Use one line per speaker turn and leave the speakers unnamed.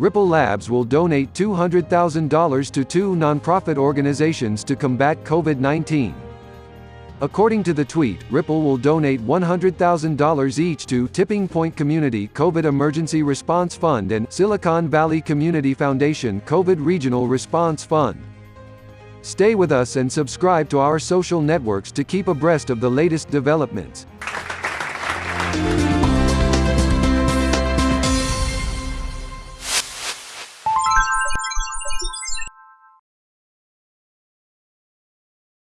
Ripple Labs will donate $200,000 to two nonprofit organizations to combat COVID-19. According to the tweet, Ripple will donate $100,000 each to Tipping Point Community COVID Emergency Response Fund and Silicon Valley Community Foundation COVID Regional Response Fund. Stay with us and subscribe to our social networks to keep abreast of the latest developments.